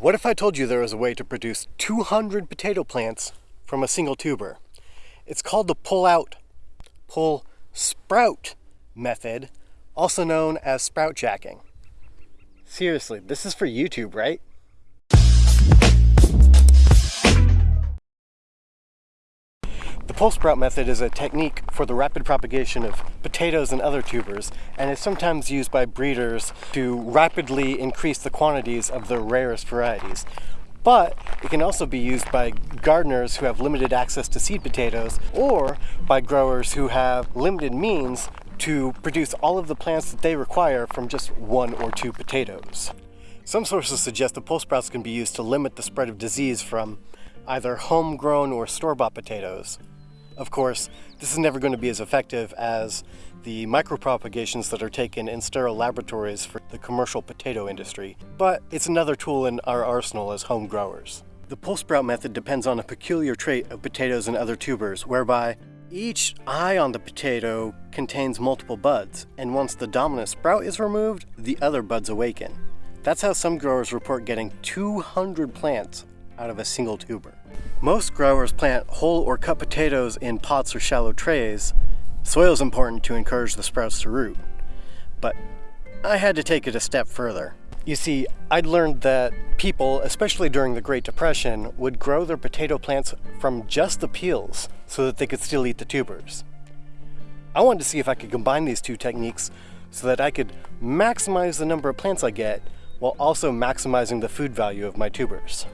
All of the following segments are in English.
What if I told you there was a way to produce 200 potato plants from a single tuber? It's called the pull out, pull sprout method, also known as sprout jacking. Seriously, this is for YouTube, right? The pull sprout method is a technique for the rapid propagation of potatoes and other tubers, and is sometimes used by breeders to rapidly increase the quantities of the rarest varieties. But it can also be used by gardeners who have limited access to seed potatoes, or by growers who have limited means to produce all of the plants that they require from just one or two potatoes. Some sources suggest that pull sprouts can be used to limit the spread of disease from either homegrown or store-bought potatoes. Of course, this is never going to be as effective as the micropropagations that are taken in sterile laboratories for the commercial potato industry, but it's another tool in our arsenal as home growers. The pull sprout method depends on a peculiar trait of potatoes and other tubers, whereby each eye on the potato contains multiple buds, and once the dominant sprout is removed, the other buds awaken. That's how some growers report getting 200 plants out of a single tuber. Most growers plant whole or cut potatoes in pots or shallow trays. Soil is important to encourage the sprouts to root. But I had to take it a step further. You see, I'd learned that people, especially during the Great Depression, would grow their potato plants from just the peels so that they could still eat the tubers. I wanted to see if I could combine these two techniques so that I could maximize the number of plants I get while also maximizing the food value of my tubers.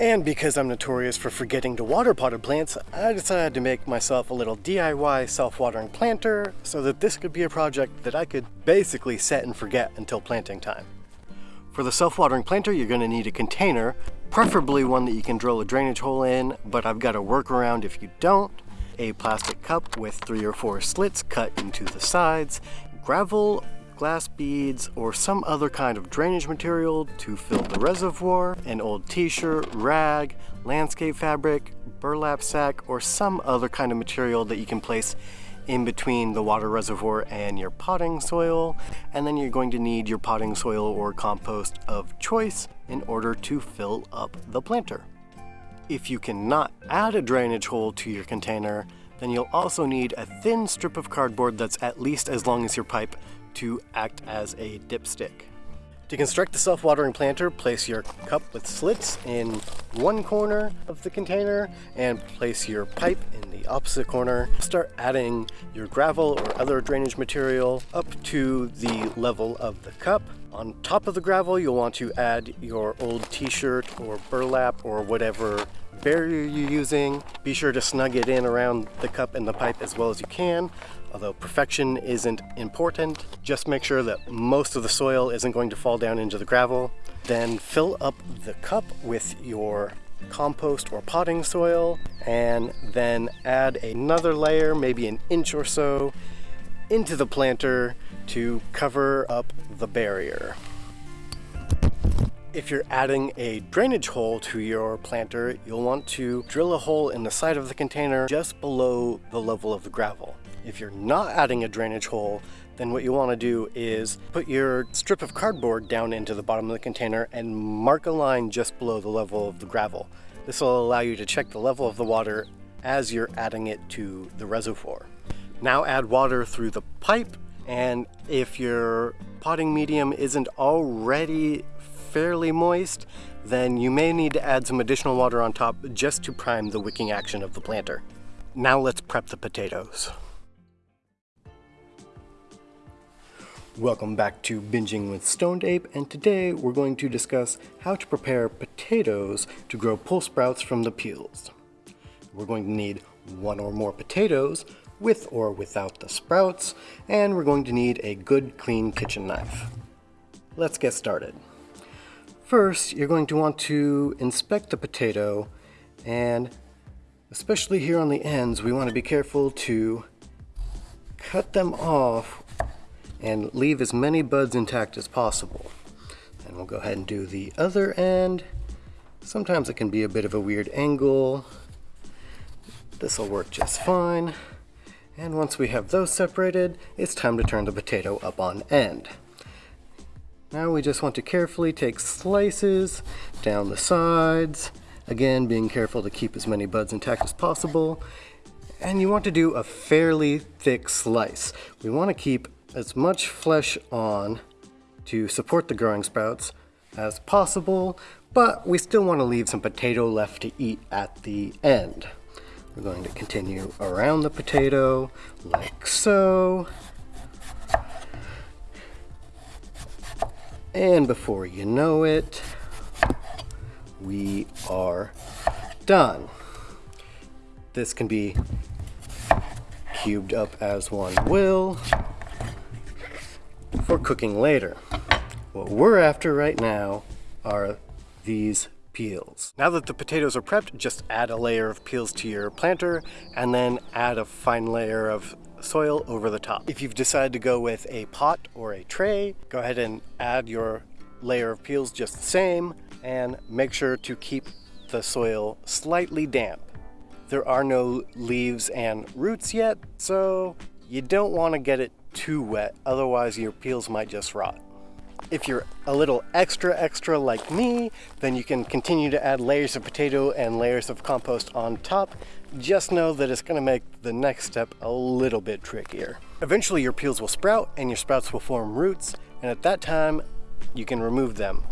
And because I'm notorious for forgetting to water potted plants, I decided to make myself a little DIY self-watering planter so that this could be a project that I could basically set and forget until planting time. For the self-watering planter, you're going to need a container, preferably one that you can drill a drainage hole in, but I've got a workaround if you don't. A plastic cup with three or four slits cut into the sides, gravel glass beads, or some other kind of drainage material to fill the reservoir, an old t-shirt, rag, landscape fabric, burlap sack, or some other kind of material that you can place in between the water reservoir and your potting soil. And then you're going to need your potting soil or compost of choice in order to fill up the planter. If you cannot add a drainage hole to your container, then you'll also need a thin strip of cardboard that's at least as long as your pipe to act as a dipstick. To construct the self-watering planter, place your cup with slits in one corner of the container and place your pipe in the opposite corner. Start adding your gravel or other drainage material up to the level of the cup. On top of the gravel, you'll want to add your old t-shirt or burlap or whatever barrier you're using. Be sure to snug it in around the cup and the pipe as well as you can. Although perfection isn't important, just make sure that most of the soil isn't going to fall down into the gravel. Then fill up the cup with your compost or potting soil and then add another layer, maybe an inch or so, into the planter to cover up the barrier. If you're adding a drainage hole to your planter, you'll want to drill a hole in the side of the container just below the level of the gravel. If you're not adding a drainage hole, then what you want to do is put your strip of cardboard down into the bottom of the container and mark a line just below the level of the gravel. This will allow you to check the level of the water as you're adding it to the reservoir. Now add water through the pipe and if your potting medium isn't already fairly moist, then you may need to add some additional water on top just to prime the wicking action of the planter. Now let's prep the potatoes. Welcome back to Binging with Stoned Ape, and today we're going to discuss how to prepare potatoes to grow pull sprouts from the peels. We're going to need one or more potatoes, with or without the sprouts, and we're going to need a good clean kitchen knife. Let's get started. First, you're going to want to inspect the potato and especially here on the ends, we want to be careful to cut them off and leave as many buds intact as possible. And we'll go ahead and do the other end. Sometimes it can be a bit of a weird angle. This will work just fine. And once we have those separated, it's time to turn the potato up on end. Now we just want to carefully take slices down the sides, again being careful to keep as many buds intact as possible. And you want to do a fairly thick slice. We want to keep as much flesh on to support the growing sprouts as possible, but we still want to leave some potato left to eat at the end. We're going to continue around the potato like so. And before you know it, we are done. This can be cubed up as one will for cooking later. What we're after right now are these peels. Now that the potatoes are prepped, just add a layer of peels to your planter and then add a fine layer of soil over the top. If you've decided to go with a pot or a tray, go ahead and add your layer of peels just the same and make sure to keep the soil slightly damp. There are no leaves and roots yet, so you don't want to get it too wet, otherwise your peels might just rot. If you're a little extra extra like me, then you can continue to add layers of potato and layers of compost on top. Just know that it's gonna make the next step a little bit trickier. Eventually your peels will sprout and your sprouts will form roots, and at that time, you can remove them.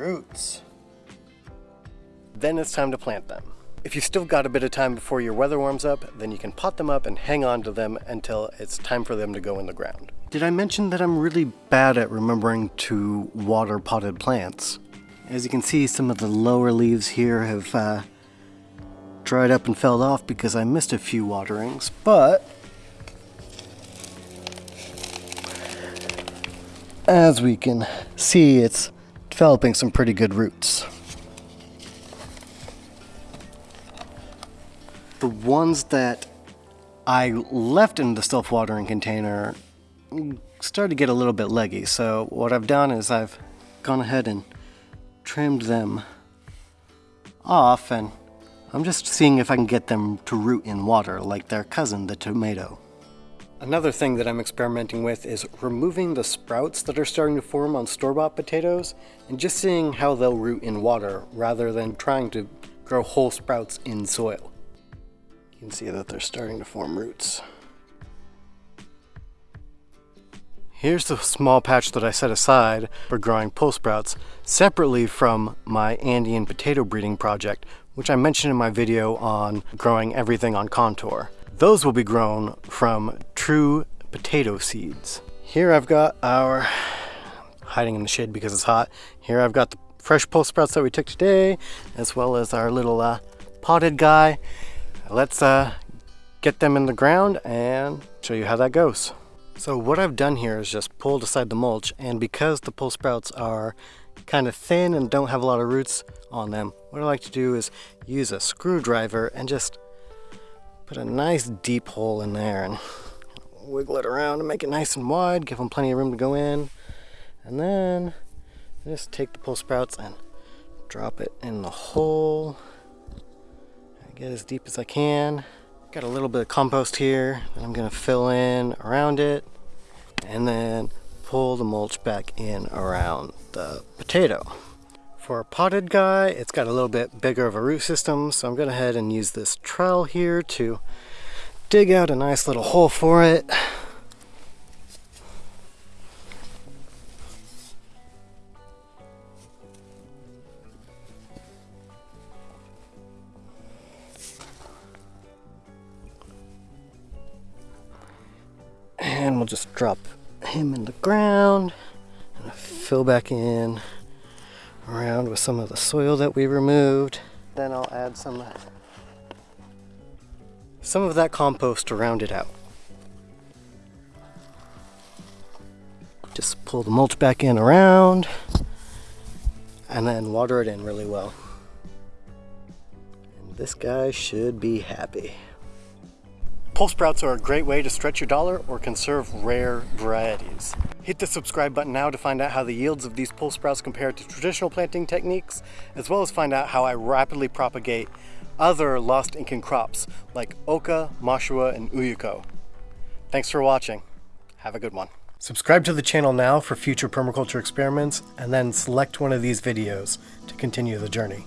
Roots. Then it's time to plant them. If you've still got a bit of time before your weather warms up, then you can pot them up and hang on to them until it's time for them to go in the ground. Did I mention that I'm really bad at remembering to water potted plants? As you can see, some of the lower leaves here have uh, dried up and fell off because I missed a few waterings, but as we can see, it's developing some pretty good roots. The ones that I left in the self-watering container started to get a little bit leggy, so what I've done is I've gone ahead and trimmed them off and I'm just seeing if I can get them to root in water like their cousin, the tomato. Another thing that I'm experimenting with is removing the sprouts that are starting to form on store-bought potatoes and just seeing how they'll root in water rather than trying to grow whole sprouts in soil. You can see that they're starting to form roots. Here's the small patch that I set aside for growing pole sprouts separately from my Andean potato breeding project, which I mentioned in my video on growing everything on contour. Those will be grown from true potato seeds. Here I've got our, hiding in the shade because it's hot, here I've got the fresh pole sprouts that we took today, as well as our little uh, potted guy. Let's uh, get them in the ground and show you how that goes. So what I've done here is just pulled aside the mulch, and because the pole sprouts are kind of thin and don't have a lot of roots on them, what I like to do is use a screwdriver and just Put a nice deep hole in there and wiggle it around to make it nice and wide, give them plenty of room to go in. And then just take the pole sprouts and drop it in the hole. Get as deep as I can. Got a little bit of compost here that I'm gonna fill in around it and then pull the mulch back in around the potato. For a potted guy, it's got a little bit bigger of a root system, so I'm going to head and use this trowel here to dig out a nice little hole for it. And we'll just drop him in the ground and fill back in around with some of the soil that we removed. Then I'll add some, uh, some of that compost to round it out. Just pull the mulch back in around and then water it in really well. And this guy should be happy. Pole sprouts are a great way to stretch your dollar or conserve rare varieties. Hit the subscribe button now to find out how the yields of these pole sprouts compare to traditional planting techniques, as well as find out how I rapidly propagate other lost Incan crops like oca, mashua, and ulluco. Thanks for watching. Have a good one. Subscribe to the channel now for future permaculture experiments, and then select one of these videos to continue the journey.